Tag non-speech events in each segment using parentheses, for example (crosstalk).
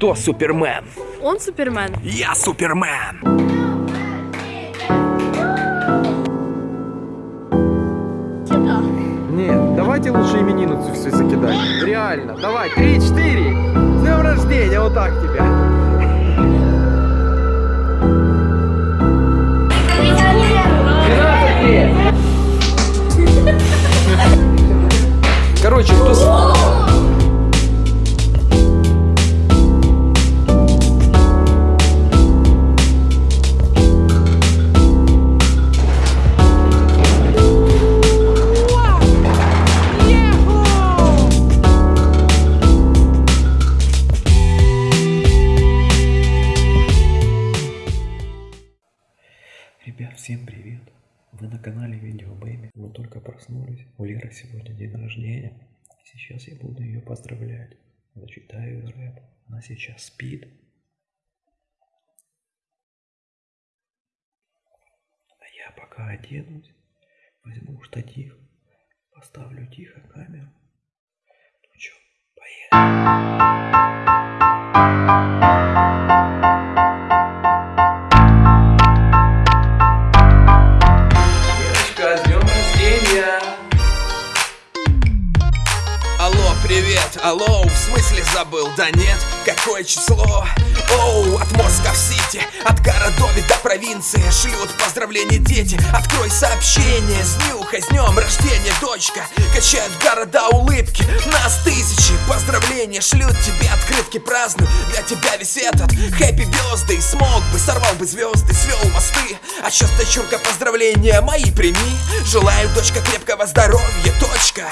Кто Супермен? Он Супермен. Я Супермен! Нет, давайте лучше именинницу все закидать. Реально. Давай, три-четыре. С днем рождения, вот так тебя. Короче, кто... Зачитаю ей рэп. Она сейчас спит. А я пока оденусь, возьму штатив, поставлю тихо камеру. Ну чё, поехали. Девочка, с днем рождения! Алло, привет, алло, забыл? Да нет, какое число? Оу, от Москов-Сити, от городов до провинции Шлют поздравления дети, открой сообщение С нюхой, с днем рождения, дочка. Качают города улыбки, нас тысячи Поздравления шлют тебе открытки. Праздную Для тебя весь этот хэппи звезды Смог бы, сорвал бы звезды, свел мосты. А чё дочурка, поздравления мои прими. Желаю, дочка, крепкого здоровья, точка.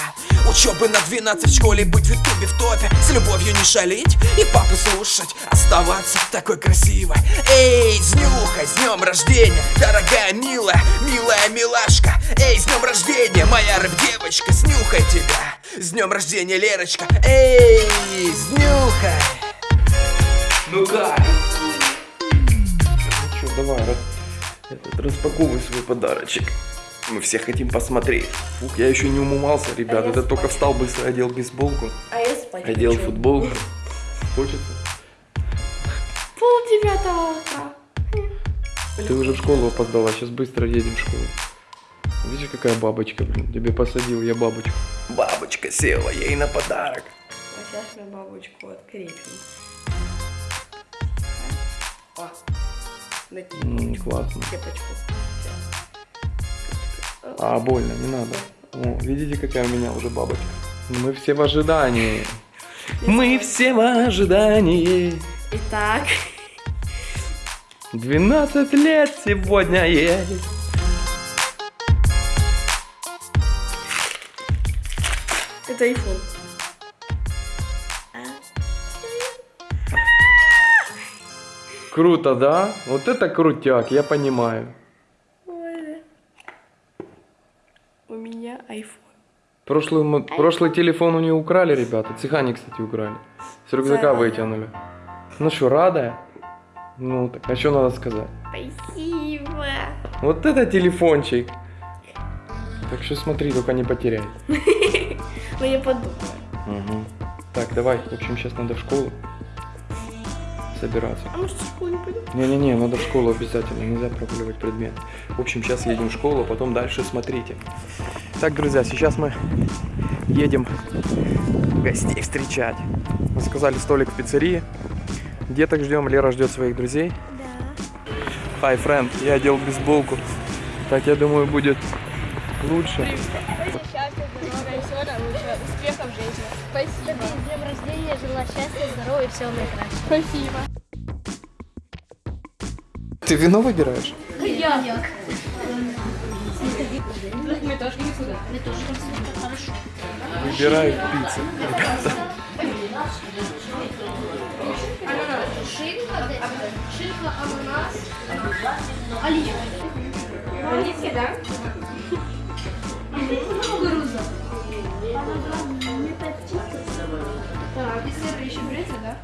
Учебы на 12 в школе, быть в ютубе в топе. С любовью не шалить и папу слушать Оставаться такой красивой Эй, с нюхой, с днем рождения Дорогая, милая, милая милашка Эй, с днем рождения, моя рэп-девочка Снюхай тебя, с днем рождения, Лерочка Эй, с нюхой Ну как? Ну чё, давай, раз- этот, распаковывай свой подарочек. Мы все хотим посмотреть. Фух, я еще не умывался, ребят. я Это только встал, быстро одел бейсболку, А спать одел хочу. футболку. (laughs) Хочется? Пол девятого утра. Ты уже в школу опоздала, сейчас быстро едем в школу. Видишь, какая бабочка, блин. Тебе посадил я бабочку. Бабочка села ей на подарок. А сейчас мы бабочку открепим. О, накинь М, классно. кепочку. А, больно, не надо. О, видите, какая у меня уже бабочка? Мы все в ожидании. Мы все в ожидании. Итак, 12 лет сегодня есть. это iPhone. Круто, да? Вот это крутяк, я понимаю. У меня iPhone. Прошлый, мо- прошлый телефон у нее украли, ребята. Цыгане, кстати, украли. С рюкзака Цыгане. вытянули. Ну что, рада? Ну, так, а что надо сказать? Спасибо. Вот это телефончик. Так что смотри, только не потеряй. (laughs) Ну я подумаю. Мгм. Так, давай, в общем, сейчас надо в школу собираться. А может в школу не пойду? Не-не-не, надо в школу обязательно, нельзя прогуливать предмет. В общем, сейчас едем в школу, а потом дальше смотрите. Так, друзья, сейчас мы едем гостей встречать. Мы заказали столик в пиццерии. Деток ждем, Лера ждет своих друзей. Да. Hi, friend, я одел бейсболку. Так, я думаю, будет лучше. Наилучшего, успехов в жизни. Спасибо. С днем рождения, желаю счастья, здоровья и всего наикращего. Спасибо. Ты вино выбираешь? Выбираю пиццу. Шинка, шинка, ананас, оливки. Оливки, да? Кукуруза. Так, и сыр еще берете, да?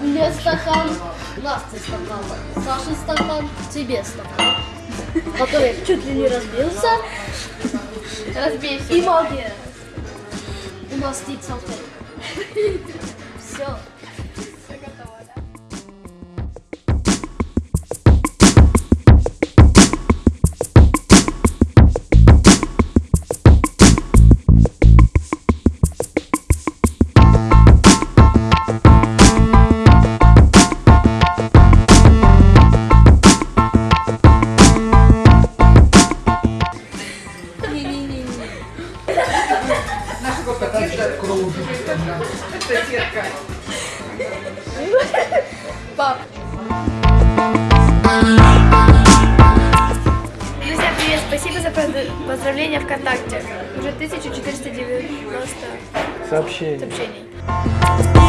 Мне стакан, Насте стакан, Саше стакан, тебе стакан. Который чуть ли не разбился. Разбейся. И магия. У нас стоит салфетка. (laughs) Все. Друзья, привет, спасибо за поз- поздравления ВКонтакте. Уже 1490 Сообщение. сообщений.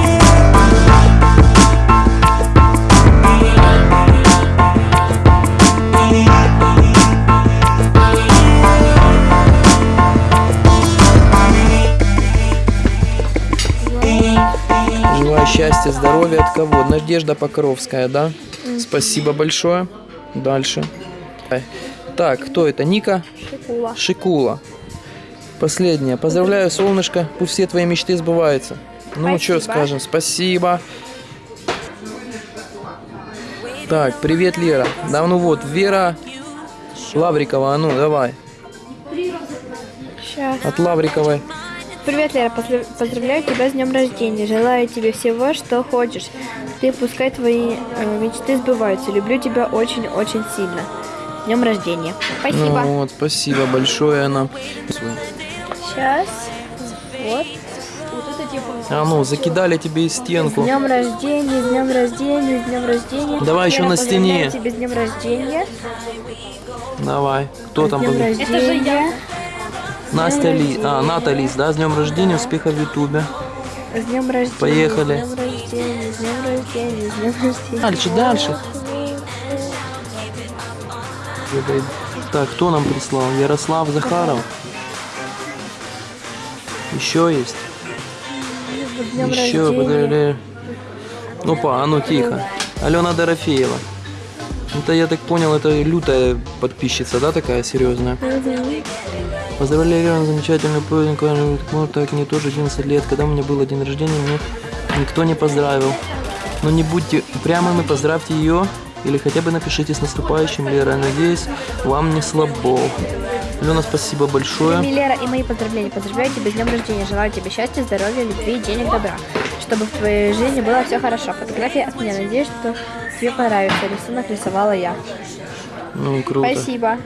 Счастья, здоровья от кого? Надежда Покровская, да? Спасибо большое. Дальше. Так, кто это? Ника? Шикула. Шикула. Последняя. Поздравляю, солнышко. Пусть все твои мечты сбываются. Ну, что скажем? Спасибо. Так, привет, Лера. Да, ну вот, Вера Лаврикова, а ну, давай. Сейчас. От Лавриковой. Привет, Лера, поздрав- поздравляю тебя с днем рождения. Желаю тебе всего, что хочешь. Ты пускай твои э, мечты сбываются. Люблю тебя очень-очень сильно. С днем рождения. Спасибо. Ну вот, спасибо большое, она. Сейчас. Вот. Вот это типа. А ну, закидали тебе и С стенку. днем рождения, с днем рождения, с днем рождения. Давай еще Лера, на стене. тебя с днем рождения. Давай. Кто там? С днем поз- рождения. Настя Ли. А, Ната Лис, да? С днем рождения, успеха в Ютубе. С днем рождения. Поехали. С днем рождения, с днем рождения, с днем рождения. Дальше, дальше. Так, кто нам прислал? Ярослав Захаров. Еще есть? Днем Еще, поздравляю. Опа, а ну тихо. Алена Дорофеева. Это, я так понял, это лютая подписчица, да, такая серьезная? Поздравляю, Алена, замечательный праздник. Вот так, мне тоже 11 лет. Когда у меня был день рождения, мне никто не поздравил. Но не будьте упрямыми, поздравьте ее. Или хотя бы напишите с наступающим, Лера. Надеюсь, вам не слабо. Алена, спасибо большое. Милера и мои поздравления. Поздравляю тебя с днем рождения. Желаю тебе счастья, здоровья, любви, денег, добра. Чтобы в твоей жизни было все хорошо. Фотография от меня. Надеюсь, что тебе понравится. Рисунок рисовала я. Ну, круто. Спасибо.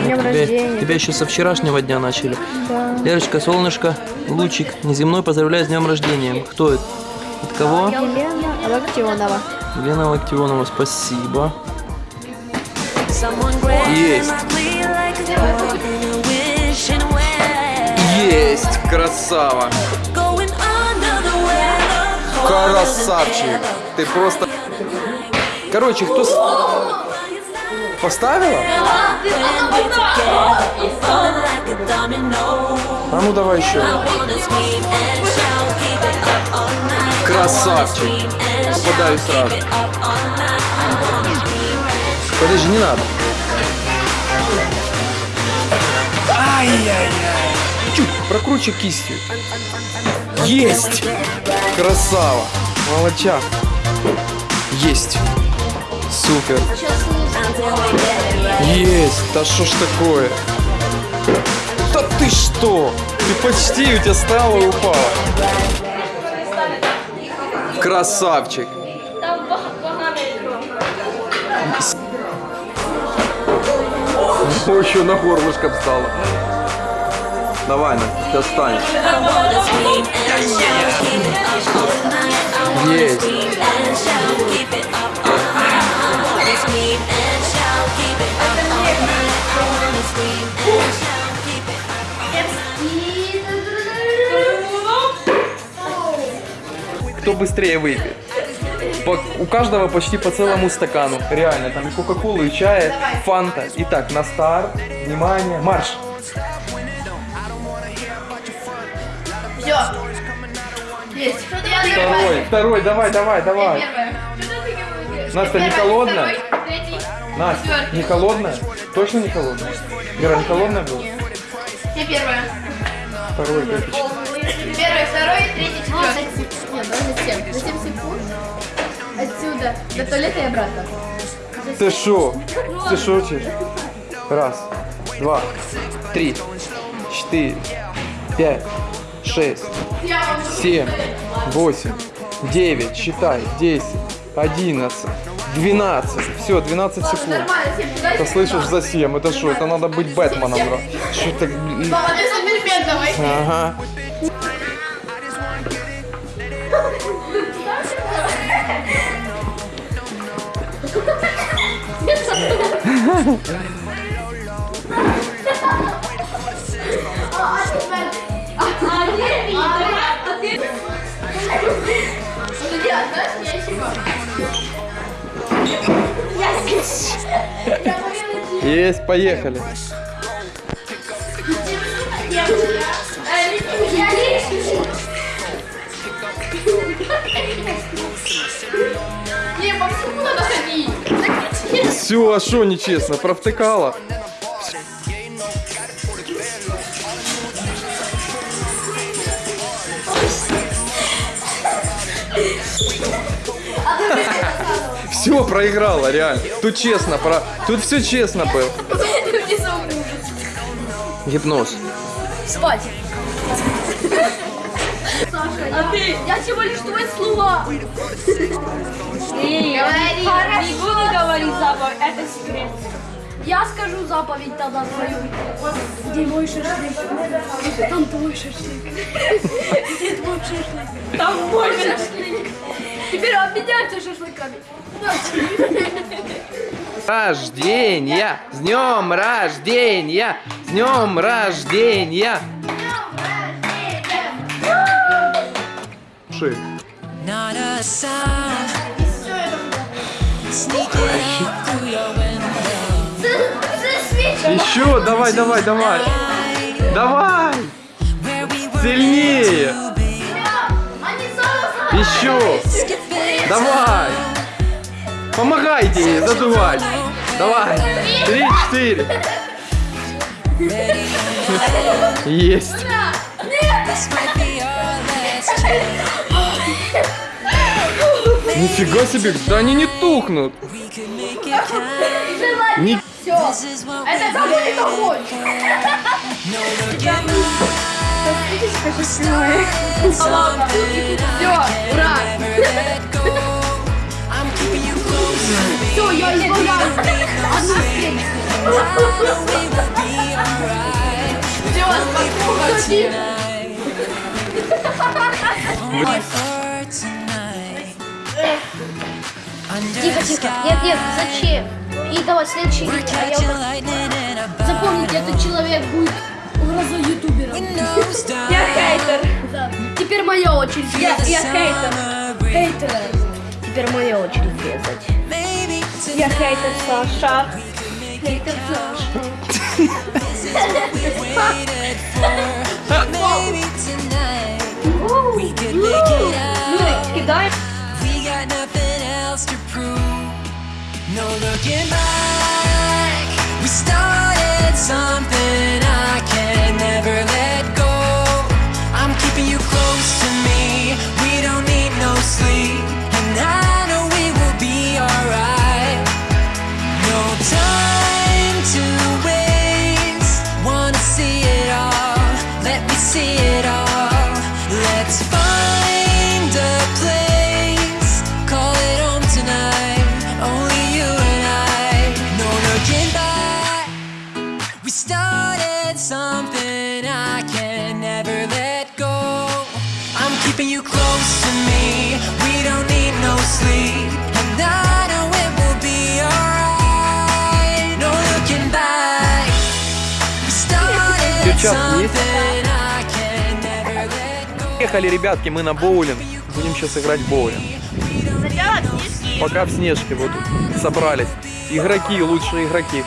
Днем Тебя, рождения. тебя еще со вчерашнего дня начали. Да. Лерочка, солнышко, лучик, неземной, поздравляю с днем рождения. Кто это? От кого? Елена Локтионова. Елена Локтионова, спасибо. Есть. Есть, красава. Красавчик. Ты просто... Короче, кто... Поставила? А ну давай еще. Красавчик. Попадаю сразу. Подожди, не надо. Ай-яй-яй. Чуть, прокручи кистью. Есть! Красава! Молодчак! Есть! Супер! Есть! Да что ж такое? Да ты что? Ты почти, у тебя стало и упало. Красавчик! О, еще на горлышко встала. Давай, на, сейчас встань. Есть. Кто быстрее выпьет? По- у каждого почти по целому стакану. Реально, там и кока-колы, и чая, фанта. Итак, на старт. Внимание, марш. Все. Есть. Второй, второй, давай, давай, давай. Настя, не холодная? Настя, не холодная? Точно не холодная? Вера, не холодная была? Я первая. Второй, третий. Первый, второй, третий, четвертый. Нет, даже 7. За 7 секунд отсюда до туалета и обратно. Ты шо? Ты шутишь? Раз, два, три, четыре, пять, шесть, семь, восемь, девять, считай, десять, одиннадцать, двенадцать. Все, 12 секунд. Ты слышишь за 7? Это что? Это надо быть Бэтменом, бро. Что так... Папа, ты супермен давай. (laughs) Есть, поехали. Все, а что нечестно? Провтыкала? Все, проиграла, реально. Тут честно, про... тут все честно было. Гипноз. Спать. А ты? Я всего лишь твои слова. Говори. Не буду говорить заповедь, это секрет. Я скажу заповедь тогда твою. Где мой шашлык? Там твой шашлык. Где твой шашлык? Там мой шашлык. Теперь обменяемся шашлыками. Рождения! С днем рождения! С днем рождения! Шик. Not a sound. Sneaking up through your window. Еще, давай, давай, давай. Давай! Сильнее! Еще! Давай! Помогайте ей задувать! Давай! Три, четыре! Есть! Нифига себе, да они не тухнут! Не... We Это будет огонь. No looking back. Something Все, ура. Все, я will be alright. Все, спокойно. Тихо, тихо. Нет, нет, зачем? И давай следующий. We're А я bottle. Запомните, этот человек будет угрозой ютубера. (laughs) Я хейтер. Да. Теперь моя очередь. Я, я хейтер. Хейтер. Теперь моя очередь резать. Я хейтер Саша. Хейтер Саша. No looking back. We started something Перчатки есть? Поехали, ребятки, мы на боулинг. Будем сейчас играть в боулинг. Пока в снежке вот собрались. Игроки, лучшие игроки.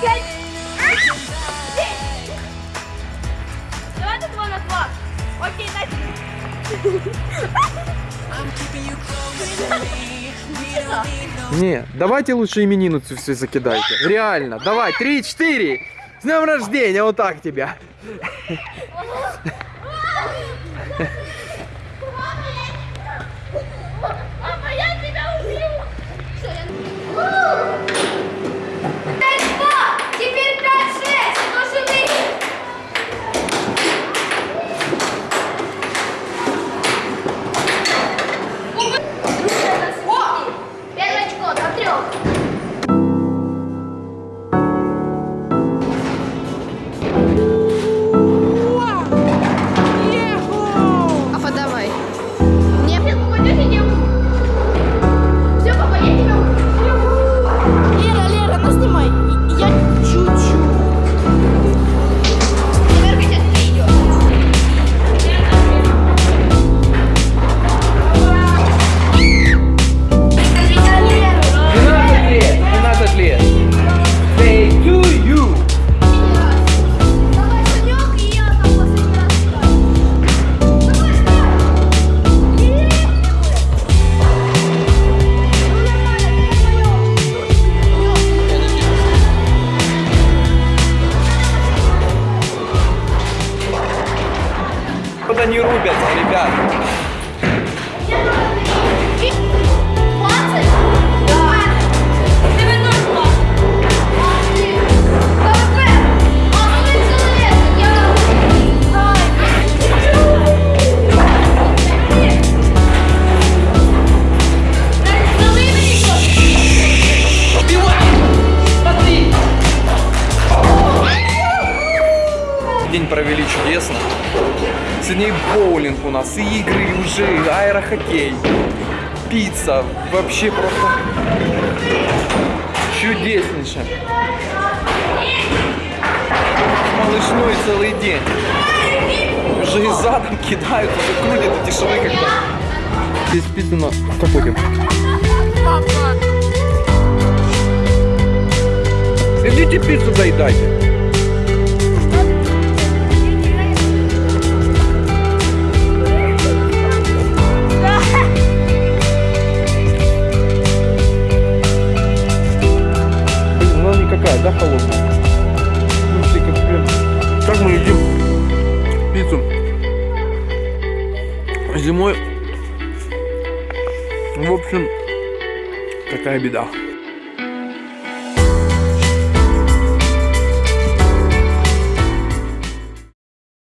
Не, давайте лучше именинницу все закидайте. Реально, давай, три, четыре. С днем рождения, вот так тебя. Come on, man. провели чудесно. Сегодня и боулинг у нас, и игры, и уже и аэрохоккей, пицца. Вообще просто чудеснейше. Малышной ну целый день. Уже и задом кидают, уже крутят эти шары как-то. Здесь как будем? Идите пиццу доедайте. Общем, такая беда.